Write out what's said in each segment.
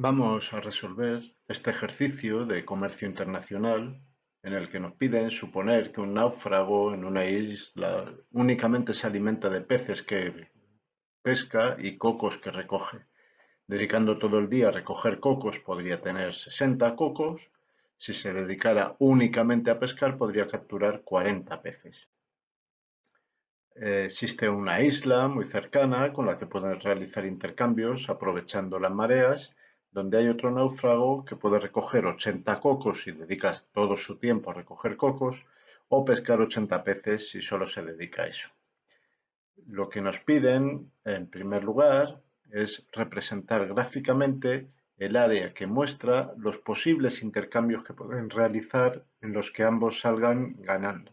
Vamos a resolver este ejercicio de comercio internacional en el que nos piden suponer que un náufrago en una isla únicamente se alimenta de peces que pesca y cocos que recoge. Dedicando todo el día a recoger cocos podría tener 60 cocos, si se dedicara únicamente a pescar podría capturar 40 peces. Existe una isla muy cercana con la que pueden realizar intercambios aprovechando las mareas, donde hay otro náufrago que puede recoger 80 cocos y dedica todo su tiempo a recoger cocos, o pescar 80 peces si solo se dedica a eso. Lo que nos piden, en primer lugar, es representar gráficamente el área que muestra los posibles intercambios que pueden realizar en los que ambos salgan ganando.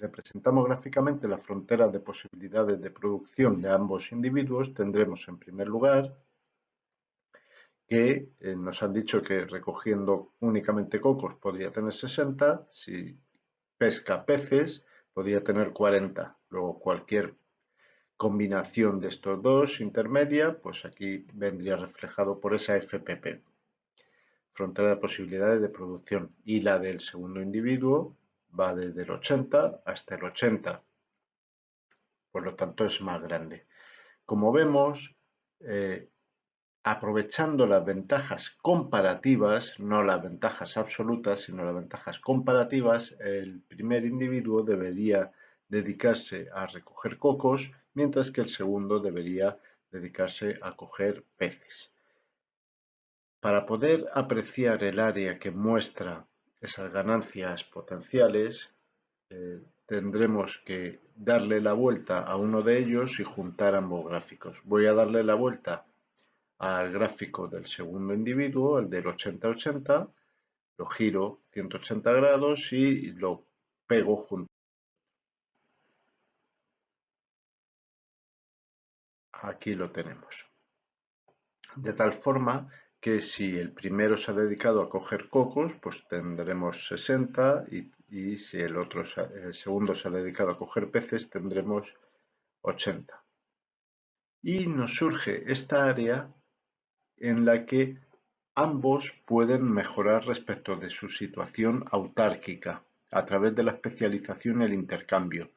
Representamos gráficamente la frontera de posibilidades de producción de ambos individuos, tendremos en primer lugar que eh, nos han dicho que recogiendo únicamente cocos podría tener 60, si pesca peces podría tener 40. Luego cualquier combinación de estos dos intermedia, pues aquí vendría reflejado por esa FPP, frontera de posibilidades de producción, y la del segundo individuo va desde el 80 hasta el 80, por lo tanto es más grande. Como vemos, eh, aprovechando las ventajas comparativas, no las ventajas absolutas, sino las ventajas comparativas, el primer individuo debería dedicarse a recoger cocos, mientras que el segundo debería dedicarse a coger peces. Para poder apreciar el área que muestra esas ganancias potenciales, eh, tendremos que darle la vuelta a uno de ellos y juntar ambos gráficos. Voy a darle la vuelta al gráfico del segundo individuo, el del 80-80, lo giro 180 grados y lo pego junto. Aquí lo tenemos. De tal forma que si el primero se ha dedicado a coger cocos, pues tendremos 60 y, si el, otro, el segundo se ha dedicado a coger peces, tendremos 80. Y nos surge esta área en la que ambos pueden mejorar respecto de su situación autárquica a través de la especialización y el intercambio.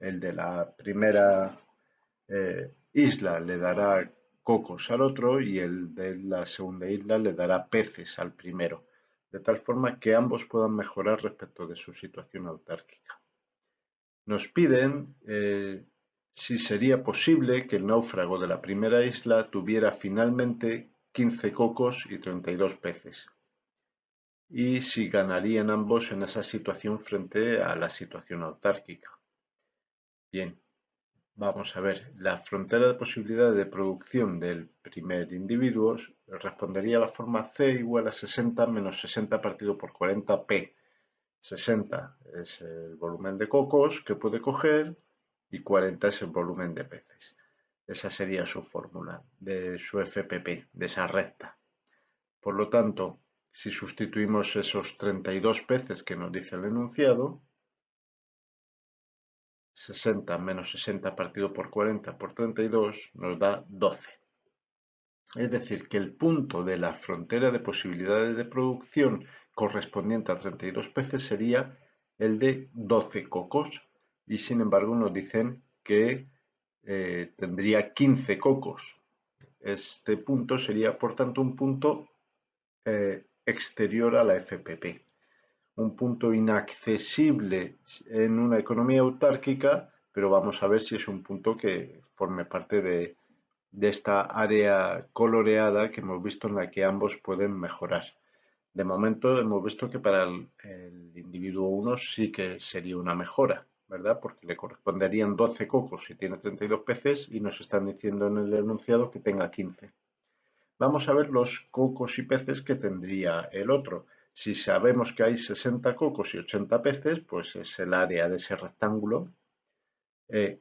El de la primera eh, isla le dará cocos al otro y el de la segunda isla le dará peces al primero, de tal forma que ambos puedan mejorar respecto de su situación autárquica. Nos piden eh, si sería posible que el náufrago de la primera isla tuviera finalmente 15 cocos y 32 peces, y si ganarían ambos en esa situación frente a la situación autárquica. Bien, Vamos a ver, la frontera de posibilidades de producción del primer individuo respondería a la forma C igual a 60 menos 60 partido por 40P. 60 es el volumen de cocos que puede coger y 40 es el volumen de peces. Esa sería su fórmula de su FPP, de esa recta. Por lo tanto, si sustituimos esos 32 peces que nos dice el enunciado, 60 menos 60 partido por 40 por 32 nos da 12. Es decir, que el punto de la frontera de posibilidades de producción correspondiente a 32 peces sería el de 12 cocos y sin embargo nos dicen que eh, tendría 15 cocos. Este punto sería por tanto un punto eh, exterior a la FPP un punto inaccesible en una economía autárquica, pero vamos a ver si es un punto que forme parte de, esta área coloreada que hemos visto en la que ambos pueden mejorar. De momento hemos visto que para el, el, individuo 1 sí que sería una mejora, ¿verdad? Porque le corresponderían 12 cocos si tiene 32 peces y nos están diciendo en el enunciado que tenga 15. Vamos a ver los cocos y peces que tendría el otro. Si sabemos que hay 60 cocos y 80 peces, pues es el área de ese rectángulo. Eh,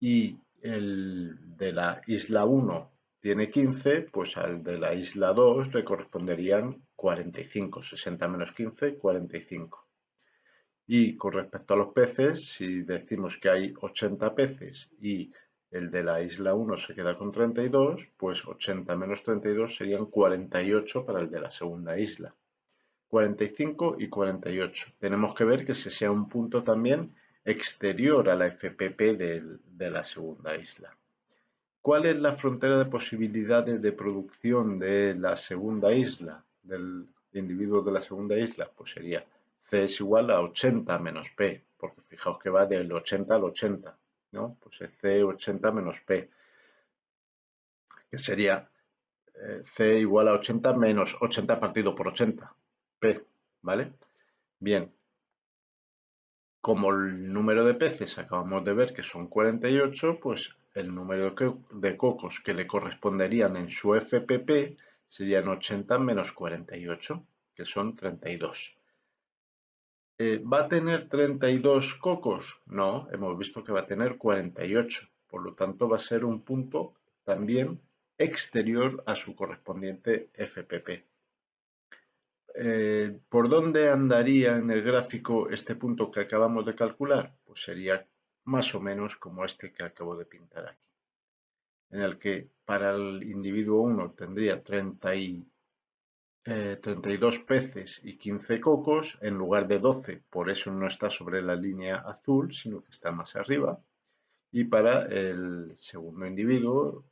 y el de la isla 1 tiene 15, pues al de la isla 2 le corresponderían 45. 60 menos 15, 45. Y con respecto a los peces, si decimos que hay 80 peces y el de la isla 1 se queda con 32, pues 80 menos 32 serían 48 para el de la segunda isla. 45 y 48. Tenemos que ver que ese sea un punto también exterior a la FPP de, la segunda isla. ¿Cuál es la frontera de posibilidades de producción de la segunda isla, del individuo de la segunda isla? Pues sería C es igual a 80 menos P, porque fijaos que va del 80 al 80, ¿no? Pues es C 80 menos P, que sería eh, C igual a 80 menos 80 partido por 80, ¿vale? Bien, como el número de peces acabamos de ver que son 48, pues el número de cocos que le corresponderían en su FPP serían 80 menos 48, que son 32. Eh, ¿Va a tener 32 cocos? No, hemos visto que va a tener 48. Por lo tanto, va a ser un punto también exterior a su correspondiente FPP. Eh, ¿Por dónde andaría en el gráfico este punto que acabamos de calcular? Pues sería más o menos como este que acabo de pintar aquí, en el que para el individuo 1 tendría 32 eh, peces y 15 cocos, en lugar de 12, por eso no está sobre la línea azul, sino que está más arriba. Y para el segundo individuo,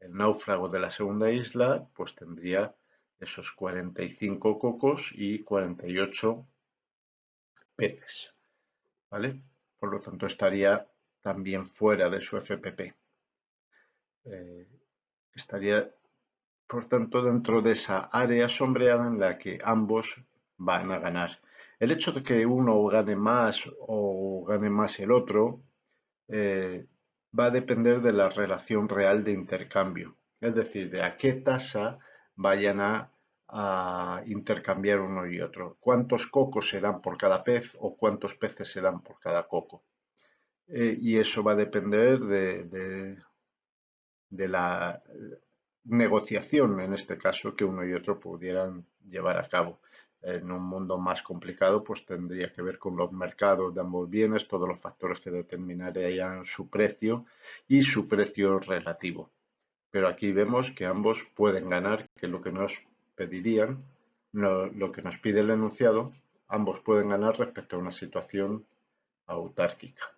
el náufrago de la segunda isla, pues tendría esos 45 cocos y 48 peces. ¿Vale? Por lo tanto, estaría también fuera de su FPP. Eh, estaría, por tanto, dentro de esa área sombreada en la que ambos van a ganar. El hecho de que uno gane más o gane más el otro eh, va a depender de la relación real de intercambio, es decir, de a qué tasa vayan a, intercambiar uno y otro. ¿Cuántos cocos se dan por cada pez o cuántos peces se dan por cada coco? Eh, y eso va a depender de, de, la negociación, en este caso, que uno y otro pudieran llevar a cabo. En un mundo más complicado, pues tendría que ver con los mercados de ambos bienes, todos los factores que determinarían su precio y su precio relativo pero aquí vemos que ambos pueden ganar, que lo que nos pedirían, lo que nos pide el enunciado, ambos pueden ganar respecto a una situación autárquica.